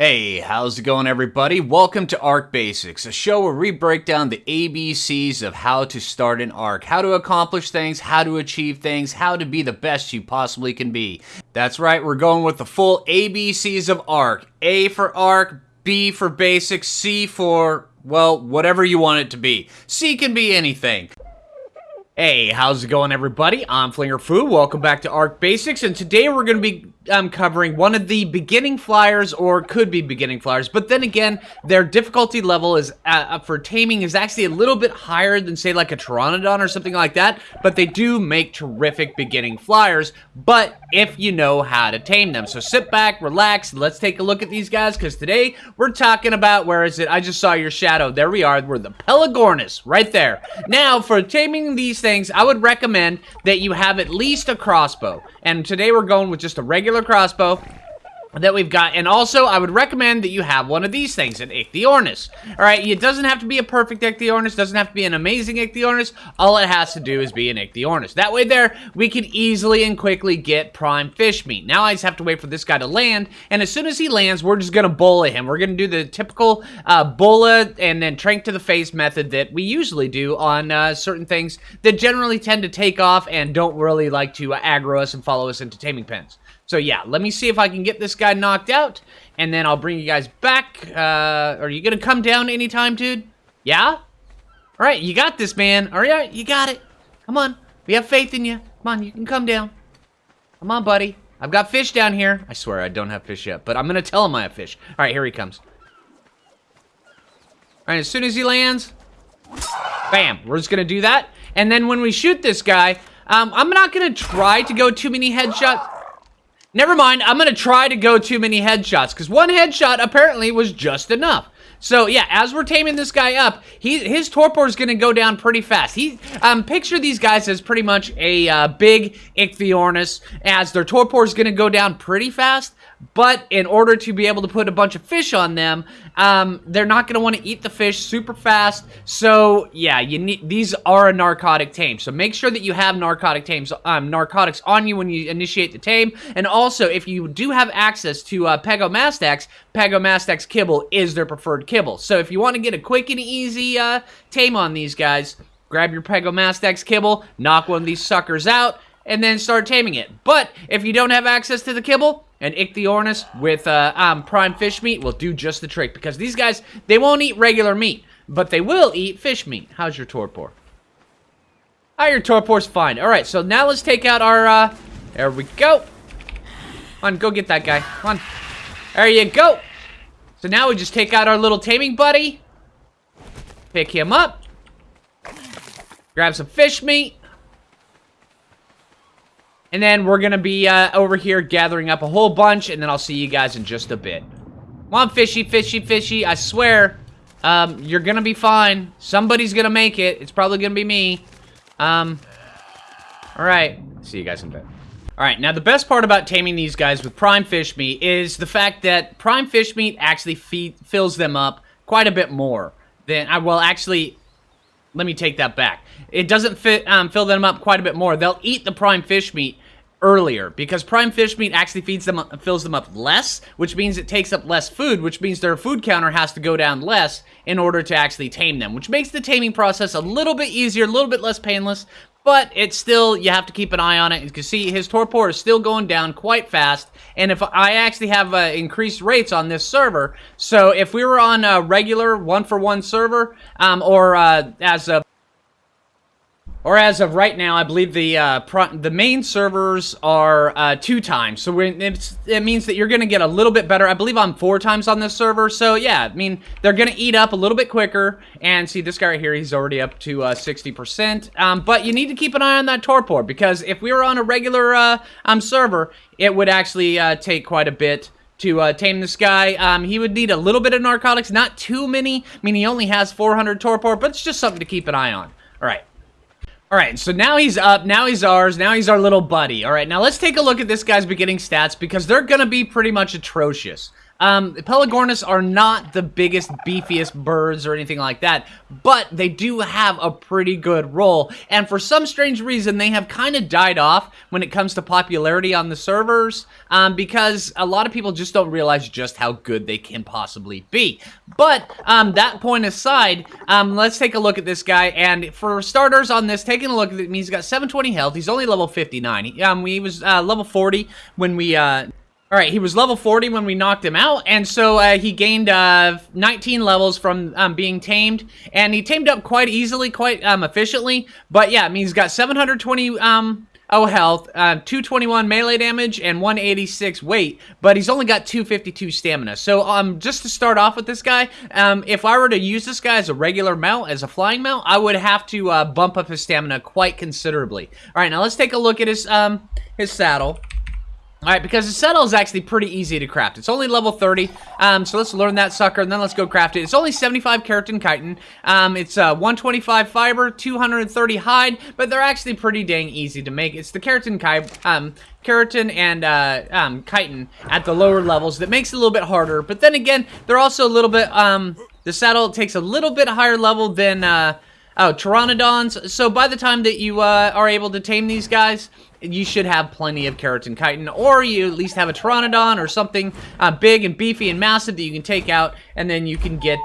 Hey, how's it going, everybody? Welcome to ARC Basics, a show where we break down the ABCs of how to start an ARC, how to accomplish things, how to achieve things, how to be the best you possibly can be. That's right, we're going with the full ABCs of ARC. A for ARC, B for Basics, C for, well, whatever you want it to be. C can be anything. Hey, how's it going everybody? I'm Flinger Fu. Welcome back to Ark Basics, and today we're going to be um, covering one of the beginning flyers, or could be beginning flyers, but then again, their difficulty level is uh, uh, for taming is actually a little bit higher than say like a Pteranodon or something like that, but they do make terrific beginning flyers, but if you know how to tame them. So sit back, relax, let's take a look at these guys, because today we're talking about, where is it? I just saw your shadow. There we are. We're the Pelagornis, right there. Now, for taming these things, I would recommend that you have at least a crossbow. And today we're going with just a regular crossbow that we've got. And also, I would recommend that you have one of these things, an Ichthyornis. All right, it doesn't have to be a perfect Ichthyornis, doesn't have to be an amazing Ichthyornis. All it has to do is be an Ichthyornis. That way there, we can easily and quickly get prime fish meat. Now I just have to wait for this guy to land, and as soon as he lands, we're just going to bola him. We're going to do the typical uh, bola and then trank to the face method that we usually do on uh, certain things that generally tend to take off and don't really like to aggro us and follow us into taming pens. So yeah, let me see if I can get this guy knocked out, and then I'll bring you guys back. Uh, are you gonna come down anytime, dude? Yeah? Alright, you got this, man. Alright, you got it. Come on. We have faith in you. Come on, you can come down. Come on, buddy. I've got fish down here. I swear I don't have fish yet, but I'm gonna tell him I have fish. Alright, here he comes. Alright, as soon as he lands, bam, we're just gonna do that. And then when we shoot this guy, um, I'm not gonna try to go too many headshots. Never mind, I'm gonna try to go too many headshots, because one headshot apparently was just enough. So yeah, as we're taming this guy up, he his torpor is gonna go down pretty fast. He um picture these guys as pretty much a uh, big Ichthyornis, as their torpor is gonna go down pretty fast. But in order to be able to put a bunch of fish on them, um, they're not going to want to eat the fish super fast. So yeah, you need these are a narcotic tame. So make sure that you have narcotic tames, um, narcotics on you when you initiate the tame. And also, if you do have access to uh, Pegomastax, Pegomastax kibble is their preferred kibble. So if you want to get a quick and easy uh, tame on these guys, grab your Pegomastax kibble, knock one of these suckers out, and then start taming it. But if you don't have access to the kibble, an Ichthyornis with uh, um, prime fish meat will do just the trick because these guys, they won't eat regular meat, but they will eat fish meat. How's your torpor? Oh, your torpor's fine. All right, so now let's take out our, uh, there we go. Come on, go get that guy. Come on. There you go. So now we just take out our little taming buddy. Pick him up. Grab some fish meat. And then we're going to be uh, over here gathering up a whole bunch, and then I'll see you guys in just a bit. Come on, fishy, fishy, fishy. I swear, um, you're going to be fine. Somebody's going to make it. It's probably going to be me. Um, all right. See you guys in a bit. All right, now the best part about taming these guys with prime fish meat is the fact that prime fish meat actually feed, fills them up quite a bit more than, I well, actually, let me take that back. It doesn't fit, um, fill them up quite a bit more. They'll eat the prime fish meat earlier because prime fish meat actually feeds them fills them up less which means it takes up less food which means their food counter has to go down less in order to actually tame them which makes the taming process a little bit easier a little bit less painless but it's still you have to keep an eye on it. You can see his torpor is still going down quite fast. And if I actually have uh, increased rates on this server so if we were on a regular one for one server um, or uh, as a or as of right now, I believe the uh, the main servers are uh, two times. So it means that you're going to get a little bit better. I believe I'm four times on this server. So yeah, I mean, they're going to eat up a little bit quicker. And see, this guy right here, he's already up to 60%. Uh, um, but you need to keep an eye on that torpor. Because if we were on a regular uh, um, server, it would actually uh, take quite a bit to uh, tame this guy. Um, he would need a little bit of narcotics, not too many. I mean, he only has 400 torpor, but it's just something to keep an eye on. All right. All right, so now he's up, now he's ours, now he's our little buddy. All right, now let's take a look at this guy's beginning stats because they're going to be pretty much atrocious. Um, Pelagornis are not the biggest, beefiest birds or anything like that, but they do have a pretty good role. And for some strange reason, they have kind of died off when it comes to popularity on the servers um, because a lot of people just don't realize just how good they can possibly be. But um, that point aside, um, let's take a look at this guy. And for starters on this, taking a look at he's got 720 health. He's only level 59. He, um, he was uh, level 40 when we uh, all right, he was level 40 when we knocked him out, and so uh, he gained uh, 19 levels from um, being tamed, and he tamed up quite easily, quite um, efficiently. But yeah, I mean, he's got 720 um, oh health, uh, 221 melee damage, and 186 weight, but he's only got 252 stamina. So um, just to start off with this guy, um, if I were to use this guy as a regular mount, as a flying mount, I would have to uh, bump up his stamina quite considerably. All right, now let's take a look at his um, his saddle. Alright, because the saddle is actually pretty easy to craft. It's only level 30, um, so let's learn that sucker, and then let's go craft it. It's only 75 keratin chitin. Um, it's uh, 125 fiber, 230 hide, but they're actually pretty dang easy to make. It's the keratin, um, keratin and uh, um, chitin at the lower levels that makes it a little bit harder, but then again, they're also a little bit, um, the saddle takes a little bit higher level than, uh, oh, Pteranodons, so by the time that you uh, are able to tame these guys, you should have plenty of keratin chitin, or you at least have a Pteranodon or something uh, big and beefy and massive that you can take out, and then you can get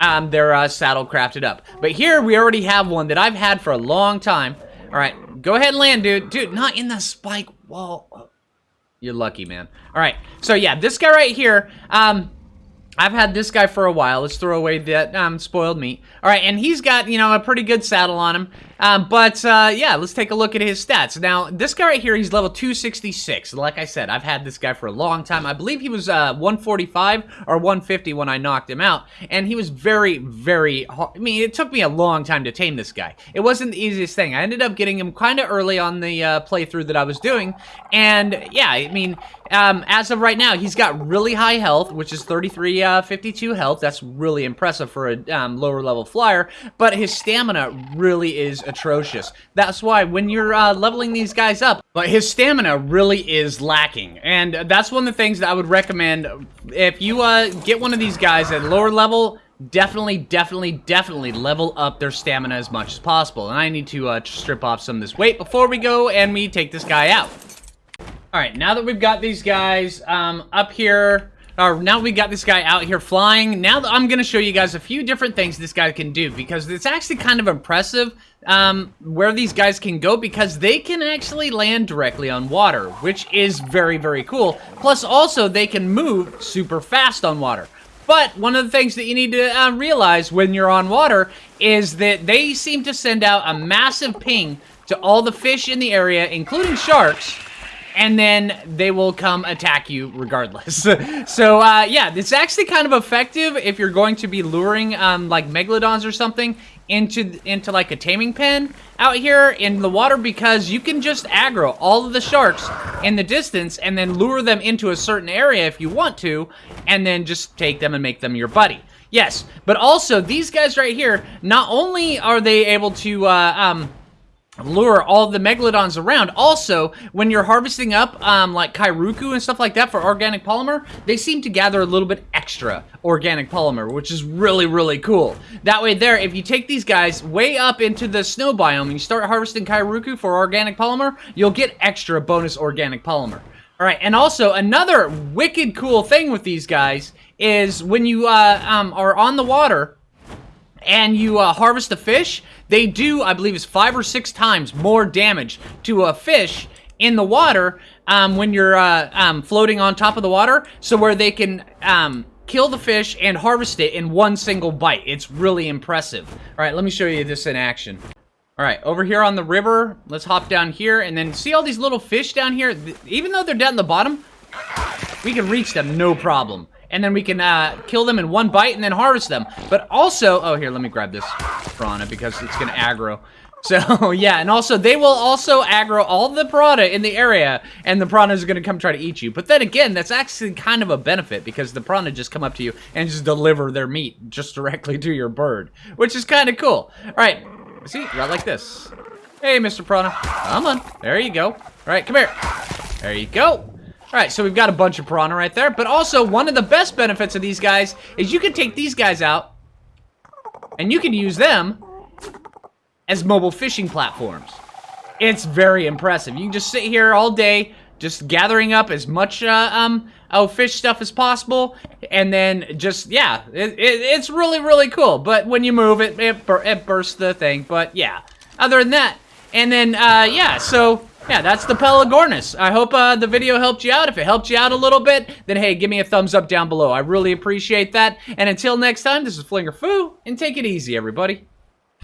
um, their uh, saddle crafted up. But here, we already have one that I've had for a long time. All right, go ahead and land, dude. Dude, not in the spike wall. You're lucky, man. All right, so yeah, this guy right here, um, I've had this guy for a while. Let's throw away that um, spoiled meat. All right, and he's got, you know, a pretty good saddle on him. Um, but, uh, yeah, let's take a look at his stats. Now, this guy right here, he's level 266. Like I said, I've had this guy for a long time. I believe he was uh, 145 or 150 when I knocked him out. And he was very, very hard. I mean, it took me a long time to tame this guy. It wasn't the easiest thing. I ended up getting him kind of early on the uh, playthrough that I was doing. And, yeah, I mean, um, as of right now, he's got really high health, which is 33, uh, 52 health. That's really impressive for a um, lower level flyer. But his stamina really is atrocious. That's why when you're uh, leveling these guys up, but his stamina really is lacking. And that's one of the things that I would recommend if you uh, get one of these guys at lower level, definitely, definitely, definitely level up their stamina as much as possible. And I need to uh, strip off some of this weight before we go and we take this guy out. All right, now that we've got these guys um, up here, or now we got this guy out here flying, now I'm going to show you guys a few different things this guy can do because it's actually kind of impressive um, where these guys can go because they can actually land directly on water, which is very, very cool. Plus, also, they can move super fast on water. But one of the things that you need to uh, realize when you're on water is that they seem to send out a massive ping to all the fish in the area, including sharks, and then they will come attack you regardless. so, uh, yeah, it's actually kind of effective if you're going to be luring, um, like, megalodons or something into, into like, a taming pen out here in the water because you can just aggro all of the sharks in the distance and then lure them into a certain area if you want to, and then just take them and make them your buddy. Yes, but also, these guys right here, not only are they able to, uh, um, lure all the megalodons around. Also, when you're harvesting up um, like Kairuku and stuff like that for organic polymer, they seem to gather a little bit extra organic polymer, which is really, really cool. That way there, if you take these guys way up into the snow biome and you start harvesting Kairuku for organic polymer, you'll get extra bonus organic polymer. All right, and also another wicked cool thing with these guys is when you uh, um, are on the water and you uh, harvest a fish, they do, I believe it's five or six times more damage to a fish in the water um, when you're uh, um, floating on top of the water. So where they can um, kill the fish and harvest it in one single bite. It's really impressive. All right, let me show you this in action. All right, over here on the river, let's hop down here and then see all these little fish down here? Even though they're down the bottom, we can reach them no problem and then we can uh, kill them in one bite and then harvest them. But also, oh, here, let me grab this piranha because it's going to aggro. So, yeah, and also, they will also aggro all the piranha in the area, and the piranha is going to come try to eat you. But then again, that's actually kind of a benefit, because the piranha just come up to you and just deliver their meat just directly to your bird, which is kind of cool. All right, see, right like this. Hey, Mr. Piranha, come on, there you go. All right, come here. There you go. All right, so we've got a bunch of piranha right there. But also, one of the best benefits of these guys is you can take these guys out and you can use them as mobile fishing platforms. It's very impressive. You can just sit here all day, just gathering up as much uh, um oh fish stuff as possible, and then just yeah, it, it, it's really really cool. But when you move it, it, bur it bursts the thing. But yeah, other than that, and then uh, yeah, so. Yeah, that's the Pelagornis. I hope uh, the video helped you out. If it helped you out a little bit, then hey, give me a thumbs up down below. I really appreciate that. And until next time, this is Flinger Foo, and take it easy, everybody.